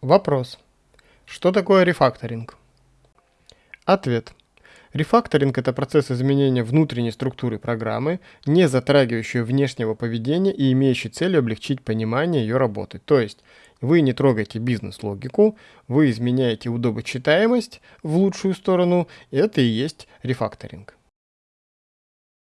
Вопрос. Что такое рефакторинг? Ответ. Рефакторинг – это процесс изменения внутренней структуры программы, не затрагивающий внешнего поведения и имеющий целью облегчить понимание ее работы. То есть вы не трогаете бизнес-логику, вы изменяете удобочитаемость в лучшую сторону, и это и есть рефакторинг.